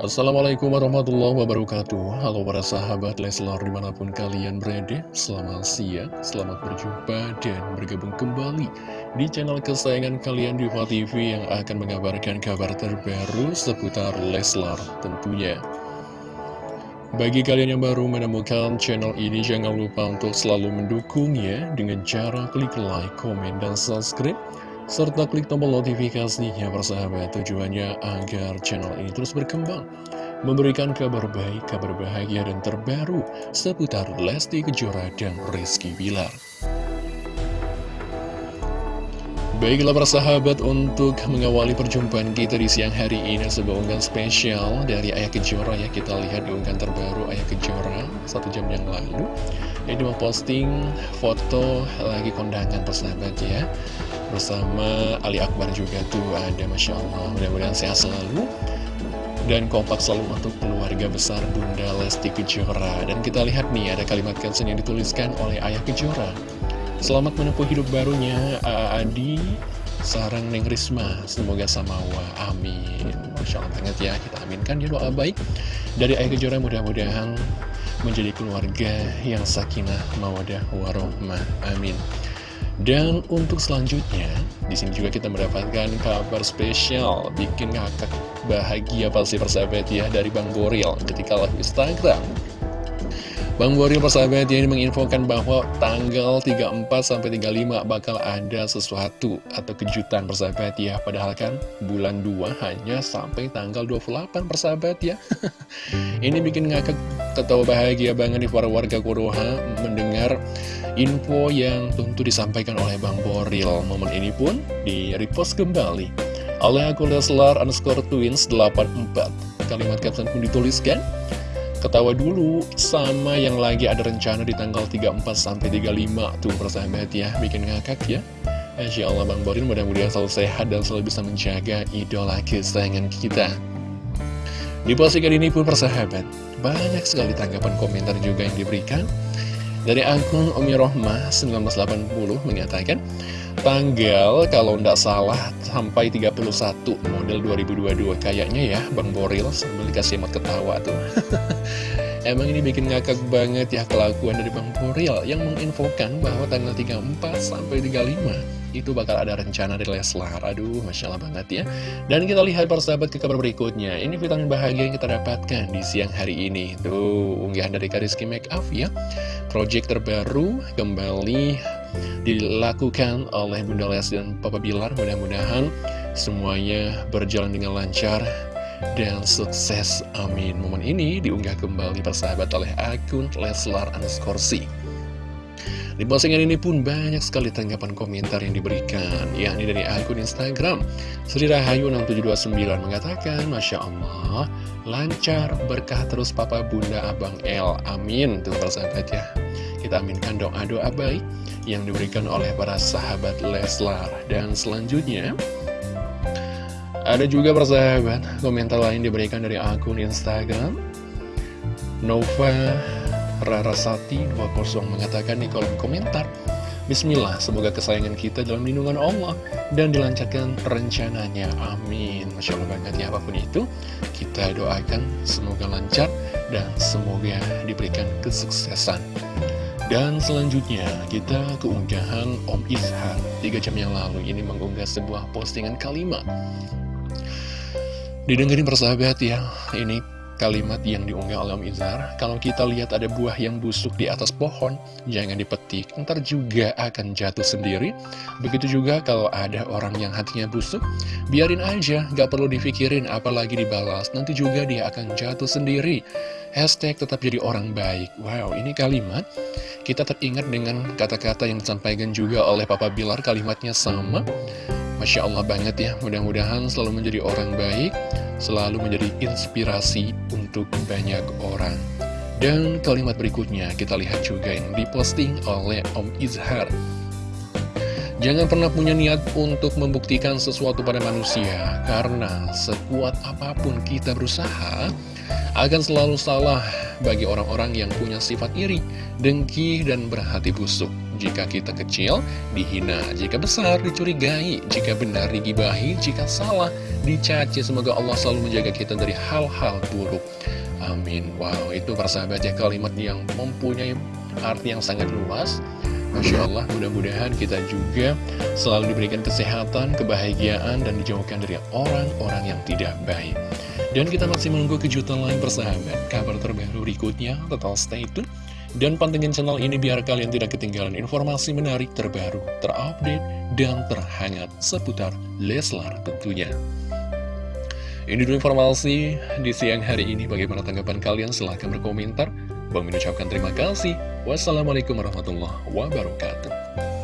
Assalamualaikum warahmatullahi wabarakatuh. Halo para sahabat Leslar di mana pun kalian berada Selamat siang, selamat berjumpa dan bergabung kembali Di channel kesayangan kalian Diva TV Yang akan mengabarkan kabar terbaru seputar Leslar tentunya. Bagi kalian yang baru menemukan channel ini, jangan lupa untuk selalu mendukungnya dengan cara klik like, komen, dan subscribe serta klik tombol notifikasinya persahabat tujuannya agar channel ini terus berkembang memberikan kabar baik, kabar bahagia dan terbaru seputar Lesti Kejora dan Rizky Bilar. Baiklah persahabat untuk mengawali perjumpaan kita di siang hari ini sebuah unggahan spesial dari Ayah Kejora ya kita lihat di unggahan terbaru Ayah Kejora satu jam yang lalu. Ini memposting foto lagi kondangan persahabat ya bersama Ali Akbar juga tuh ada Masya Allah. Mudah-mudahan sehat selalu dan kompak selalu untuk keluarga besar Bunda Lesti Kejora. Dan kita lihat nih ada kalimat caption yang dituliskan oleh Ayah Kejora. Selamat menempuh hidup barunya Adi. Sarang Neng Risma Semoga samawa. Amin. Masya Allah banget ya Kita aminkan ya doa baik. Dari Ayah Kejora mudah-mudahan Menjadi keluarga yang sakinah Mawadah warohmah. Amin dan untuk selanjutnya, di sini juga kita mendapatkan kabar spesial bikin ngakak bahagia pasti persahabat ya dari Bang Boril ketika live Instagram. Bang Boril persahabat ini menginfokan bahwa tanggal 34 sampai 35 bakal ada sesuatu atau kejutan persahabat ya. Padahal kan bulan 2 hanya sampai tanggal 28 persahabat ya. ini bikin ngakak ketawa bahagia banget nih para warga Konoha mendengar info yang tentu disampaikan oleh Bang Boril. Momen ini pun di repost kembali oleh akun Leslar underscore twins 84. Kalimat caption pun dituliskan, Ketawa dulu sama yang lagi ada rencana di tanggal 34 sampai 35 tuh persahabat ya, bikin ngakak ya. Insya Allah Bang Borin mudah-mudahan selalu sehat dan selalu bisa menjaga idola kesayangan kita. Di postingan ini pun persahabat, banyak sekali tanggapan komentar juga yang diberikan. Dari akun Umi Rohmah 1980 mengatakan, Tanggal kalau ndak salah sampai 31 model 2022 kayaknya ya Bang Boril sambil dikasih emot ketawa tuh. Emang ini bikin ngakak banget ya kelakuan dari Bang Boril yang menginfokan bahwa tanggal 34 sampai 35 itu bakal ada rencana dari Leslar. Aduh, Masya Allah banget ya. Dan kita lihat persahabat ke kabar berikutnya. Ini vitamin bahagia yang kita dapatkan di siang hari ini. Tuh, unggahan dari Kariski Makeup ya. Project terbaru kembali dilakukan oleh Bunda Les dan Papa Bilar mudah-mudahan semuanya berjalan dengan lancar dan sukses amin momen ini diunggah kembali persahabat oleh akun Leslar Anskorsi di postingan ini pun banyak sekali tanggapan komentar yang diberikan, yakni dari akun Instagram. Sri Rahayu 6729 mengatakan, Masya Allah, lancar, berkah terus Papa Bunda Abang El. Amin. Tuh persahabat ya. Kita aminkan doa-doa baik yang diberikan oleh para sahabat Leslar. Dan selanjutnya, ada juga persahabat, komentar lain diberikan dari akun Instagram. Nova Rarasati 20 mengatakan di kolom komentar Bismillah, semoga kesayangan kita dalam lindungan Allah dan dilancarkan rencananya. Amin. Masya Allah banget ya, apa pun itu, kita doakan semoga lancar dan semoga diberikan kesuksesan. Dan selanjutnya, kita keunggahan Om Izhar. Tiga jam yang lalu ini mengunggah sebuah postingan kalimat. Didengerin persahabat ya, ini kalimat yang diunggah oleh Om Izar Kalau kita lihat ada buah yang busuk di atas pohon Jangan dipetik, ntar juga akan jatuh sendiri. Begitu juga kalau ada orang yang hatinya busuk Biarin aja, gak perlu dipikirin apalagi dibalas. Nanti juga dia akan jatuh sendiri Hashtag tetap jadi orang baik Wow, ini kalimat Kita teringat dengan kata-kata yang disampaikan juga oleh Papa Bilar Kalimatnya sama Masya Allah banget ya, mudah-mudahan selalu menjadi orang baik selalu menjadi inspirasi untuk banyak orang. Dan kalimat berikutnya kita lihat juga yang diposting oleh Om Izhar. Jangan pernah punya niat untuk membuktikan sesuatu pada manusia, karena sekuat apa pun kita berusaha, akan selalu salah bagi orang-orang yang punya sifat iri, dengki, dan berhati busuk. Jika kita kecil, dihina Jika besar, dicurigai Jika benar, digibahi Jika salah, dicaci. Semoga Allah selalu menjaga kita dari hal-hal buruk. Amin. Wow, itu persahabat ya kalimat yang mempunyai arti yang sangat luas Masya Allah, mudah-mudahan kita juga selalu diberikan kesehatan, kebahagiaan, dan dijauhkan dari orang-orang yang tidak baik. Dan kita masih menunggu kejutan lain persahabat. Kabar terbaru berikutnya, total stay tune. Dan pantengin channel ini biar kalian tidak ketinggalan informasi menarik terbaru, terupdate, dan terhangat seputar Leslar tentunya. Ini dulu informasi di siang hari ini. Bagaimana tanggapan kalian? Silahkan berkomentar. Bang mengucapkan terima kasih. Wassalamualaikum warahmatullahi wabarakatuh.